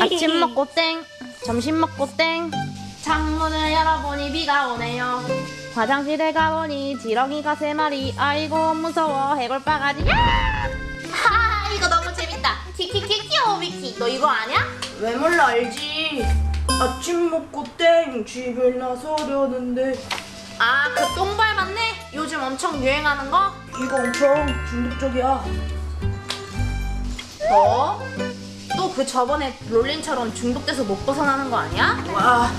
아침 먹고 땡, 점심 먹고 땡. 창문을 열어보니 비가 오네요. 화장실에 가보니 지렁이가 세 마리. 아이고 무서워 해골 바가지. 야! 하 이거 너무 재밌다. 키키키 키오 미키. 너 이거 아냐? 왜 몰라 알지 아침 먹고 땡 집에 나서려는데 아 그 똥발 맞네. 요즘 엄청 유행하는 거. 이거 엄청 중독적이야 너? 또 그 저번에 롤린처럼 중독돼서 못 벗어나는 거 아니야? 와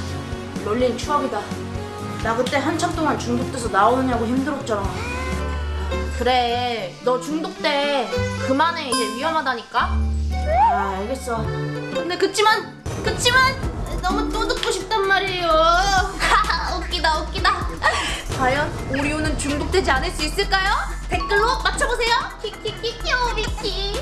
롤린 추억이다. 나 그때 한참 동안 중독돼서 나오느냐고 힘들었잖아. 그래 너 중독돼. 그만해. 이제 위험하다니까. 아 알겠어. 근데 그치만 그치만 너무 또 듣고 싶단 말이에요. 웃기다 웃기다. 과연 오리오는 중독되지 않을 수 있을까요? 댓글로 맞춰보세요. 키키키키오 미키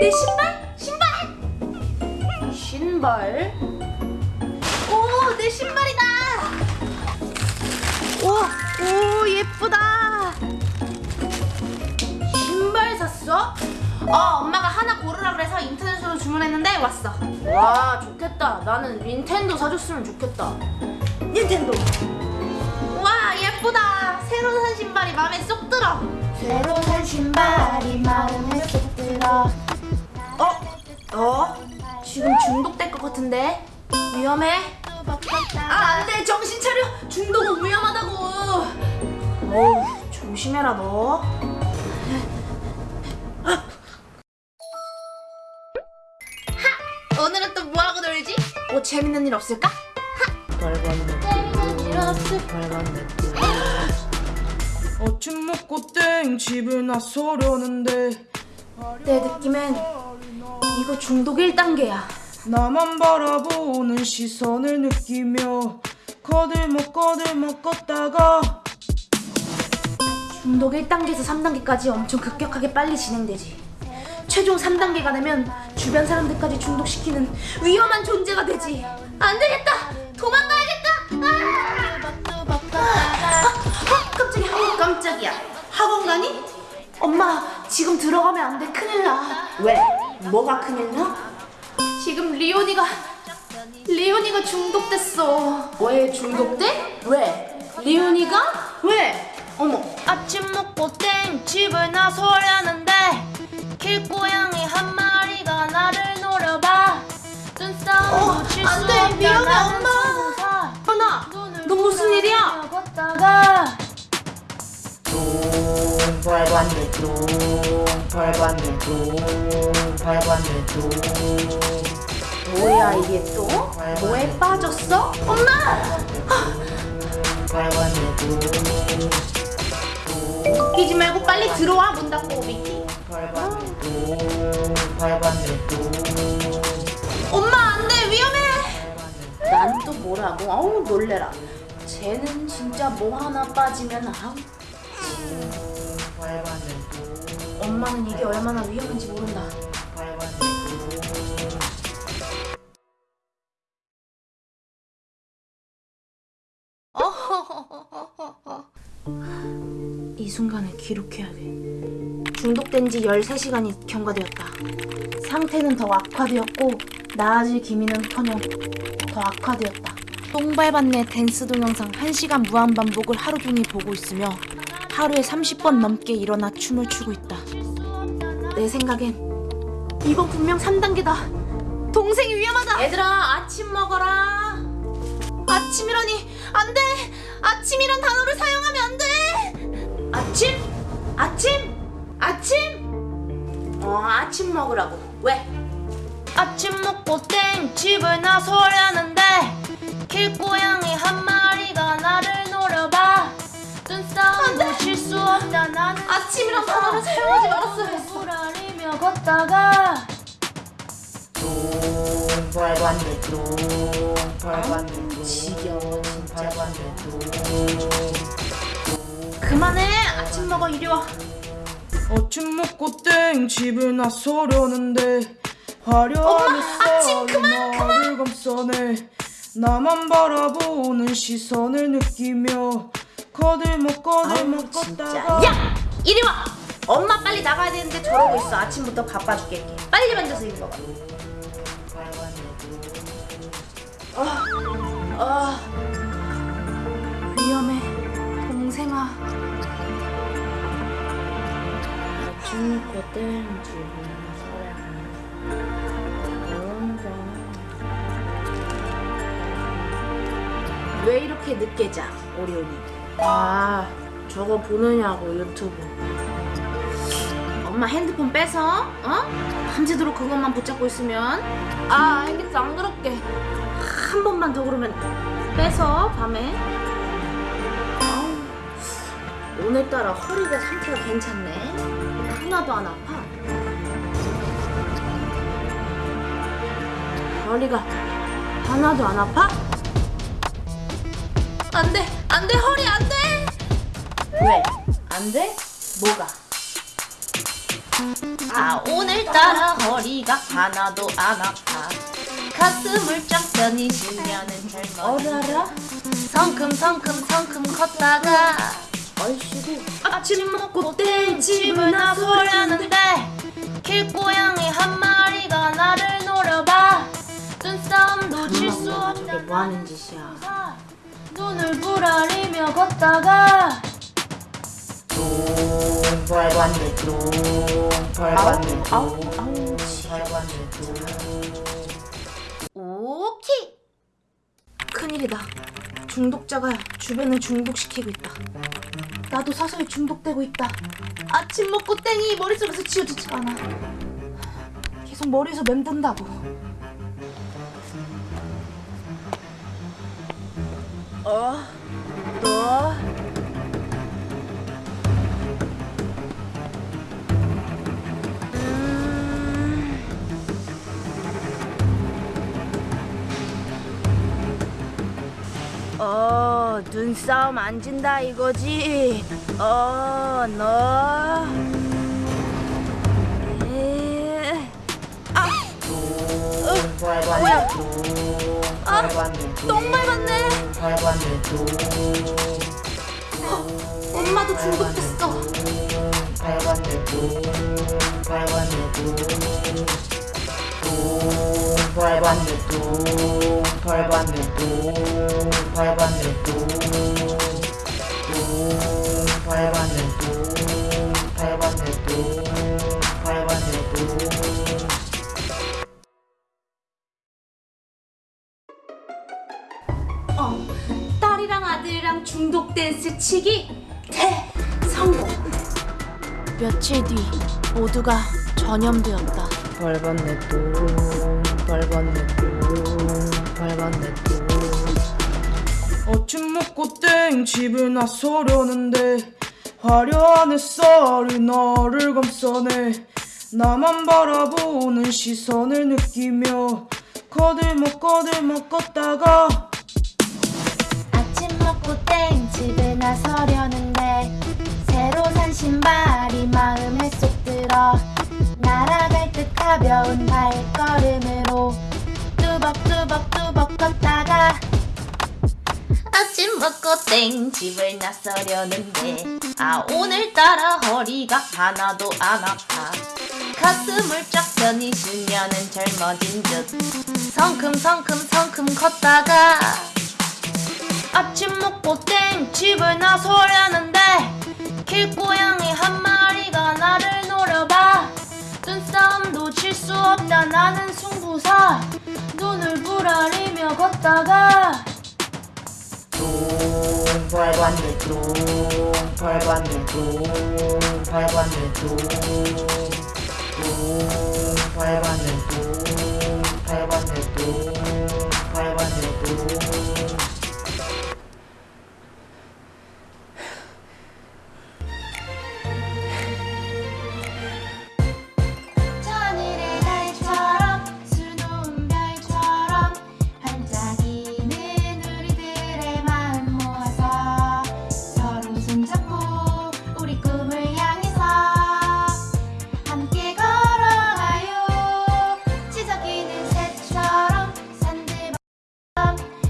내 신발? 신발? 신발? 오, 내 신발이다. 오, 오, 예쁘다. 신발 샀어? 어, 엄마가 하나 고르라 그래서 인터넷으로 주문했는데 왔어. 와 좋겠다 나는 닌텐도 사줬으면 좋겠다 닌텐도 와, 예쁘다. 새로 산 신발이 마음에 쏙 들어. 새로 산 신발이 마음에 지금 중독될 것 같은데. 위험해. 아, 안 돼. 정신 차려. 중독은 위험하다고. 어우 조심해라 너 오늘은 또 뭐하고 놀지? 뭐 재밌는 일 없을까? 재밌는 일 없을 아침 먹고 땡 집에 나서려는데 내 느낌엔 이거 중독 1단계야. 나만 바라보는 시선을 느끼며 거들먹 거들먹 걷다가 중독 1단계에서 3단계까지 엄청 급격하게 빨리 진행되지. 최종 3단계가 되면 주변 사람들까지 중독시키는 위험한 존재가 되지. 안 되겠다! 도망가야겠다! 아! 아, 아, 깜짝이야. 어, 깜짝이야. 학원 가니? 엄마, 지금 들어가면 안 돼. 큰일 나. 왜? 뭐가 큰일 나? 지금 리온이가, 리온이가 중독됐어. 왜 중독돼? 왜? 리온이가? 왜? 어머. 아침 먹고 땡 집을 나서려는 발관대 뚱 발관대 뚱 발관대 뚱 뭐야 이게 또? 뭐에 빠졌어? 엄마! 발관대 뚱 웃기지 말고 빨리 들어와 문 닫고 뚱 엄마 안돼 위험해 난 또 뭐라고? 아우 놀래라 쟤는 진짜 뭐 하나 빠지면 아우 엄마는 이게 얼마나 위험한지 모른다 이 순간을 기록해야 돼. 중독된 지 13시간이 경과되었다. 상태는 더 악화되었고 나아질 기미는커녕 더 악화되었다. 똥발받네 댄스 동영상 1시간 무한 반복을 하루 종일 보고 있으며 하루에 30번 넘게 일어나 춤을 추고 있다. 내 생각엔 이건 분명 3단계다. 동생이 위험하다. 얘들아 아침 먹어라. 아침이라니 안 돼. 아침이란 단어를 사용하면 안 돼. 아침? 아침? 아침? 어, 아침 먹으라고. 왜? 아침 먹고 땡 집을 나서려는데 길고양이 한 마리 없다 난 아침이란 단어를 사용하지 말았어야 했어. 며 걷다가 지겨워, 진짜. 그만해. 아침 먹어 이리 와. 아침 먹고 땡 집에 나서려는데 화려한 햇살이 그만, 나를 감싸네. 나만 바라보는 시선을 느끼며 거들먹 거들먹. 걷다가 야! 이리 와. 엄마 빨리 나가야 되는데 저러고 있어. 아침부터 바빠 죽겠게. 빨리 만져서 입어봐. 아 위험해 동생아 왜 이렇게 늦게 자 오리온이 아 저거 보느냐고 유튜브. 엄마 핸드폰 뺏어 어? 밤새도록 그것만 붙잡고 있으면. 아 알겠어 안 그럴게. 한 번만 더 그러면 뺏어 밤에. 오늘따라 허리가 상태가 괜찮네. 하나도 안 아파. 허리가 하나도 안 아파? 안 돼, 안 돼, 허리 안 돼! 왜? 안 돼? 뭐가? 아 오늘따라 허리가 하나도 안 아파 가슴을 쫙 펴니 쉬면은 젊어 어라라? 성큼 성큼 성큼 걷다가 아이씨고 아침 먹고 땡집을 나서려는데 길고양이 한 마리가 나를 노려봐 눈싸움도 질수 이게 없잖아 뭐 하는 짓이야? 눈을 부라리며 걷다가 오케이. 큰일이다. 중독자가 주변을 중독시키고 있다. 나도 사실 중독되고 있다. 아침 먹고 땡이 머릿속에서 지워지지가 않아. 계속 머리에서 맴돈다고 어? 너? 어, 눈싸움 안 진다 이거지? 어, 너. 에... 뚱 벌받네 뚱 벌받네 똥 밟았네. 뚱 엄마도 중독됐어. 벌받네 뚱 벌받네 뚱 벌받네 댄스 치기 대성공. 며칠 뒤 모두가 전염되었다. 벌받네 뚱 벌받네 뚱 벌받네 뚱 아침 먹고 땡 집에 나서려는데 화려한 햇살이 나를 감싸네. 나만 바라보는 시선을 느끼며 거들먹 거들먹 걷다가 아침 먹고 땡 집에 나서려는데 새로 산 신발이 마음에 쏙 들어 날아갈 듯 가벼운 발걸음으로 뚜벅뚜벅뚜벅 걷다가 아침 먹고 땡 집을 나서려는데 아 오늘따라 허리가 하나도 안 아파. 가슴을 쫙 펴니 쉬면은 젊어진 듯 성큼성큼 성큼 걷다가 아침 먹고 땡 집을 나서려는데 길고양이 한 마리가 나를 노려봐. 눈싸움도 질수 없다 나는 승부사. 눈을 부라리며 걷다가 뚱 벌받네 뚱 벌받네 뚱 벌받네 뚱